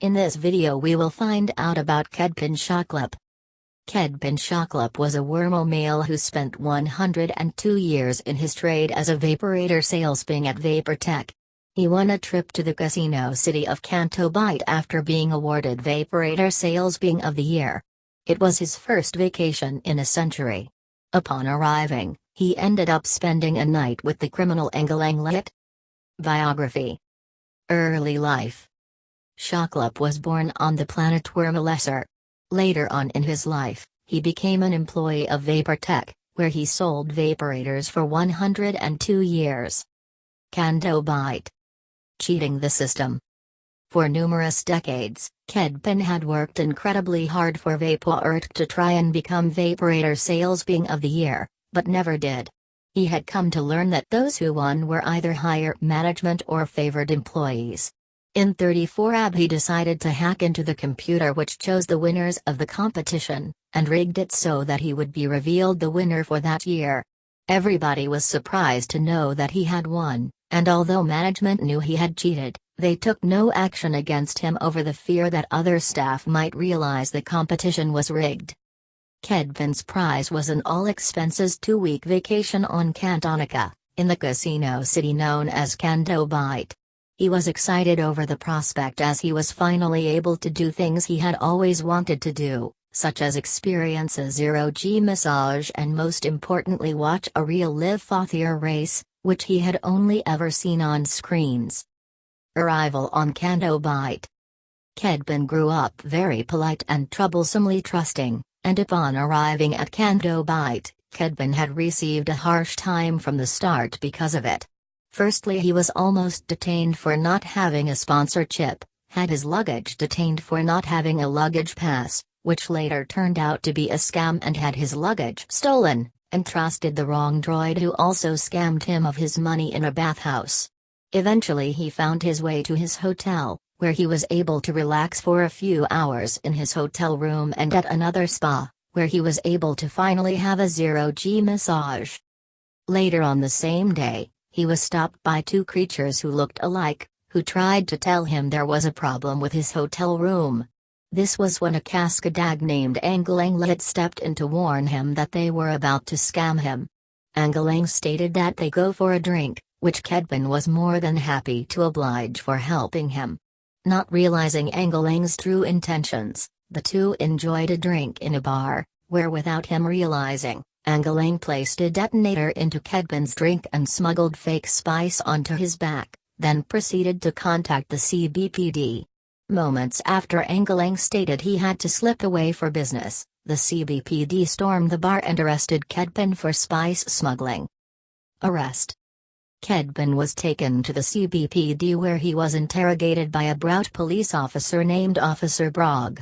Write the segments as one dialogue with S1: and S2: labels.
S1: In this video we will find out about Kedpin Shoklop. Kedpin Shoklop was a Wormo male who spent 102 years in his trade as a vaporator salesman at Vaportech. He won a trip to the casino city of Canto Bight after being awarded Vaporator Salesman of the Year. It was his first vacation in a century. Upon arriving, he ended up spending a night with the criminal Engelang. Biography Early life Shoklop was born on the planet Wormalesser. Later on in his life, he became an employee of Vaportech, where he sold vaporators for 102 years. Canto Bight. Cheating the system. For numerous decades, Kedpin had worked incredibly hard for Vaportech to try and become Vaporator Salesman of the Year, but never did. He had come to learn that those who won were either higher management or favored employees. In 34 AB he decided to hack into the computer which chose the winners of the competition, and rigged it so that he would be revealed the winner for that year. Everybody was surprised to know that he had won, and although management knew he had cheated, they took no action against him over the fear that other staff might realize the competition was rigged. Kedpin's prize was an all-expenses two-week vacation on Cantonica, in the casino city known as Canto. He was excited over the prospect as he was finally able to do things he had always wanted to do, such as experience a zero-G massage and most importantly watch a real live Fathier race, which he had only ever seen on screens. Arrival on Canto Bight Kedpin grew up very polite and troublesomely trusting, and upon arriving at Canto Bight, Kedpin had received a harsh time from the start because of it. Firstly he was almost detained for not having a sponsorship, had his luggage detained for not having a luggage pass, which later turned out to be a scam and had his luggage stolen, and trusted the wrong droid who also scammed him of his money in a bathhouse. Eventually he found his way to his hotel, where he was able to relax for a few hours in his hotel room and at another spa, where he was able to finally have a zero-G massage. Later on the same day, he was stopped by two creatures who looked alike, who tried to tell him there was a problem with his hotel room. This was when a Cascadag named Engelang had stepped in to warn him that they were about to scam him. Engelang stated that they go for a drink, which Kedpin was more than happy to oblige for helping him. Not realizing Engelang's true intentions, the two enjoyed a drink in a bar, where without him realizing, Engelang placed a detonator into Kedpin's drink and smuggled fake spice onto his back, then proceeded to contact the CBPD. Moments after Engelang stated he had to slip away for business, the CBPD stormed the bar and arrested Kedpin for spice smuggling. Arrest Kedpin was taken to the CBPD where he was interrogated by a Brout police officer named Officer Brog.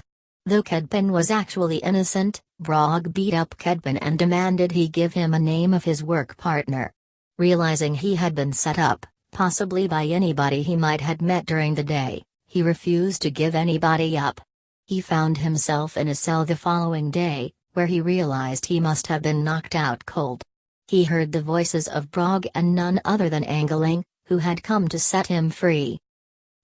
S1: Though Kedpin was actually innocent, Brog beat up Kedpin and demanded he give him a name of his work partner. Realizing he had been set up, possibly by anybody he might had met during the day, he refused to give anybody up. He found himself in a cell the following day, where he realized he must have been knocked out cold. He heard the voices of Brog and none other than Engelang, who had come to set him free.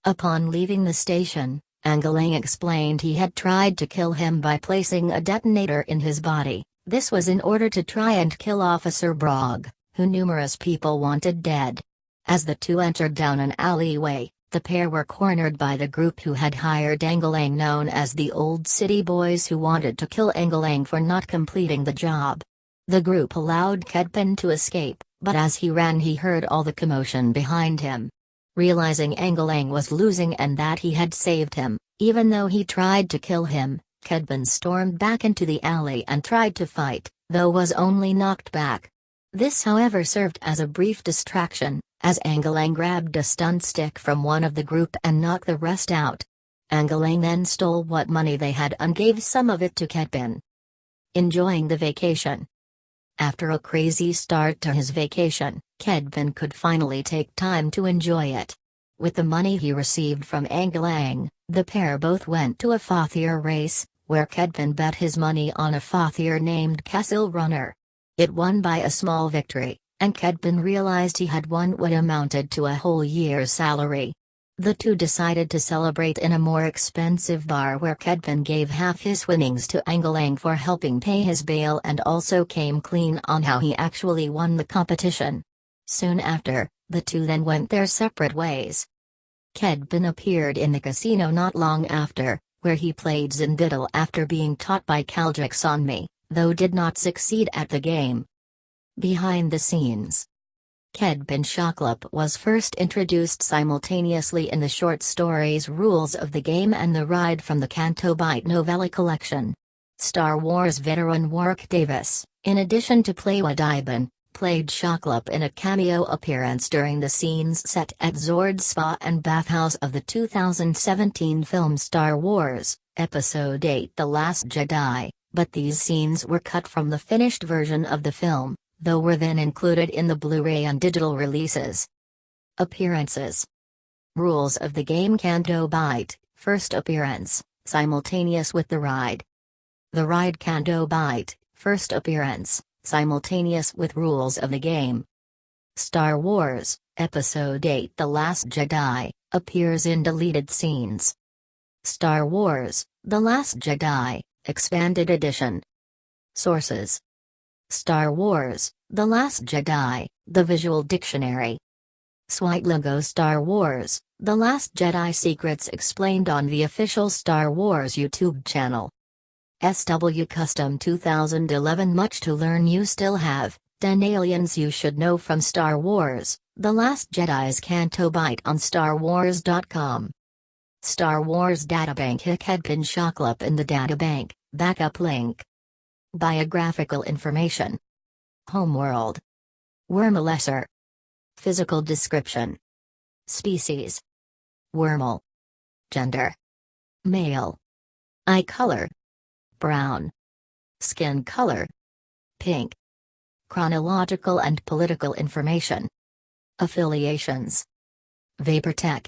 S1: Upon leaving the station, Engelang explained he had tried to kill him by placing a detonator in his body, this was in order to try and kill Officer Brog, who numerous people wanted dead. As the two entered down an alleyway, the pair were cornered by the group who had hired Engelang known as the Old City Boys who wanted to kill Engelang for not completing the job. The group allowed Kedpin to escape, but as he ran he heard all the commotion behind him. Realizing Engelang was losing and that he had saved him, even though he tried to kill him, Kedpin stormed back into the alley and tried to fight, though was only knocked back. This however served as a brief distraction, as Engelang grabbed a stun stick from one of the group and knocked the rest out. Engelang then stole what money they had and gave some of it to Kedpin. Enjoying the vacation. After a crazy start to his vacation, Kedpin could finally take time to enjoy it. With the money he received from Engelang, the pair both went to a Fathier race, where Kedpin bet his money on a Fathier named Castle Runner. It won by a small victory, and Kedpin realized he had won what amounted to a whole year's salary. The two decided to celebrate in a more expensive bar where Kedpin gave half his winnings to Engelang for helping pay his bail and also came clean on how he actually won the competition. Soon after, the two then went their separate ways. Kedpin appeared in the casino not long after, where he played Zindiddle after being taught by Kaldrik Sonmi, though did not succeed at the game. Behind the scenes Kedpin Shoklop was first introduced simultaneously in the short stories Rules of the Game and The Ride from the Canto novella collection. Star Wars veteran Warwick Davis, in addition to playing Wodibin, played Shoklop in a cameo appearance during the scenes set at Zord Spa and Bathhouse of the 2017 film Star Wars, Episode 8 The Last Jedi, but these scenes were cut from the finished version of the film though were then included in the Blu-ray and digital releases. Appearances Rules of the game Canto Bight, first appearance, simultaneous with the ride. The ride Canto Bight, first appearance, simultaneous with rules of the game. Star Wars, Episode 8 The Last Jedi, appears in deleted scenes. Star Wars, The Last Jedi, Expanded Edition. Sources Star Wars, The Last Jedi, The Visual Dictionary. Switlogo Star Wars, The Last Jedi Secrets explained on the official Star Wars YouTube channel. SW Custom 2011 Much to learn you still have, 10 aliens you should know from Star Wars, The Last Jedi's Canto Bight on StarWars.com. Star Wars Databank Hikedpin Shoklop in the databank, backup link. Biographical information. Homeworld. Wormlesser. Physical description. Species. Wormel. Gender. Male. Eye color. Brown. Skin color. Pink. Chronological and political information. Affiliations. Vaportech.